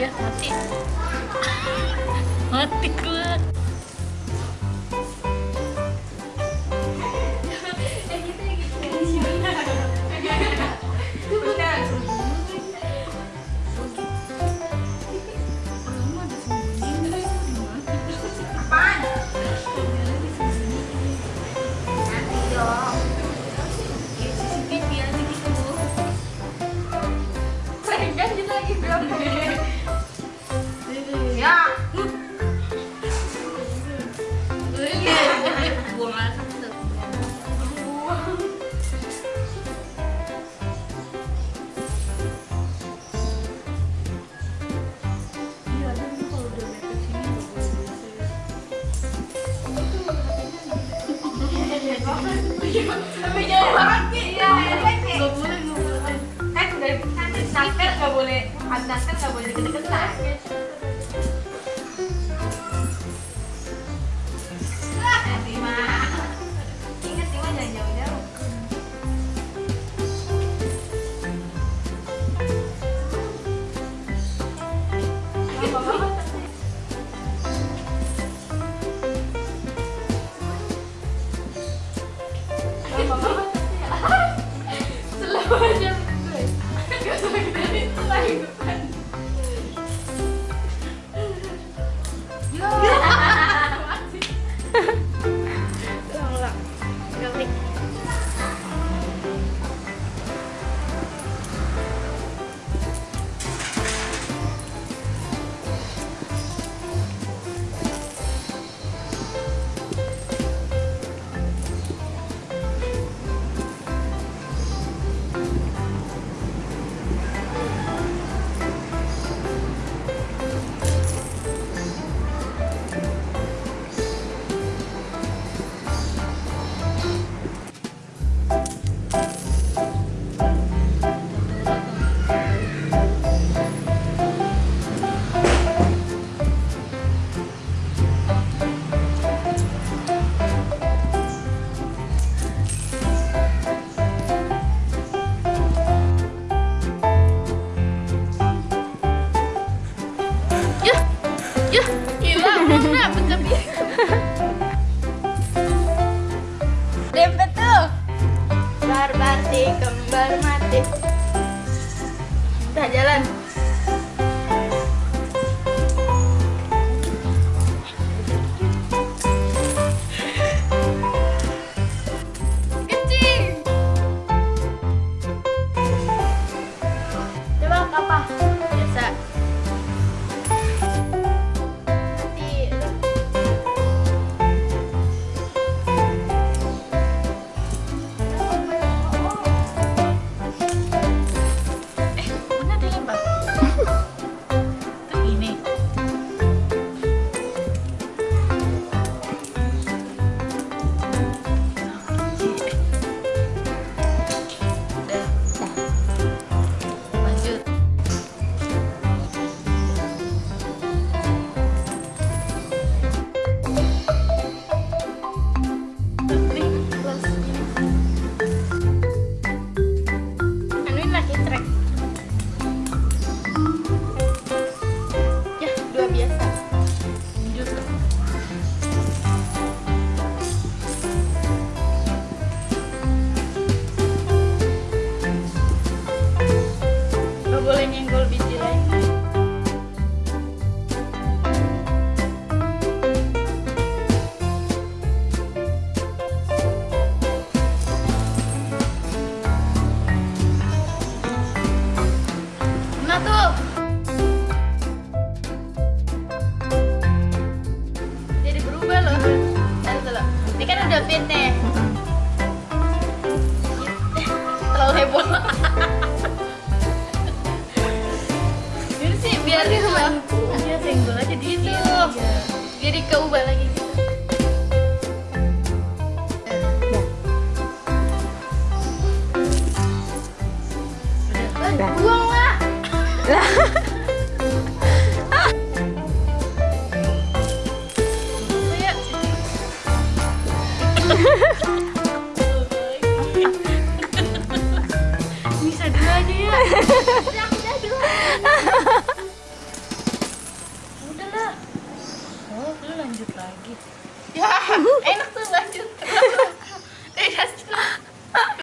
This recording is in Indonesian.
ya mati mati gue jangan Ya, Gak boleh, gak boleh. Kan udah kan naskah gak boleh, naskah gak Si kembar mati. Kita jalan. Fit nih. Terlalu heboh. Ini sih biar dia biar senggol aja di itu. Jadi keubah lagi.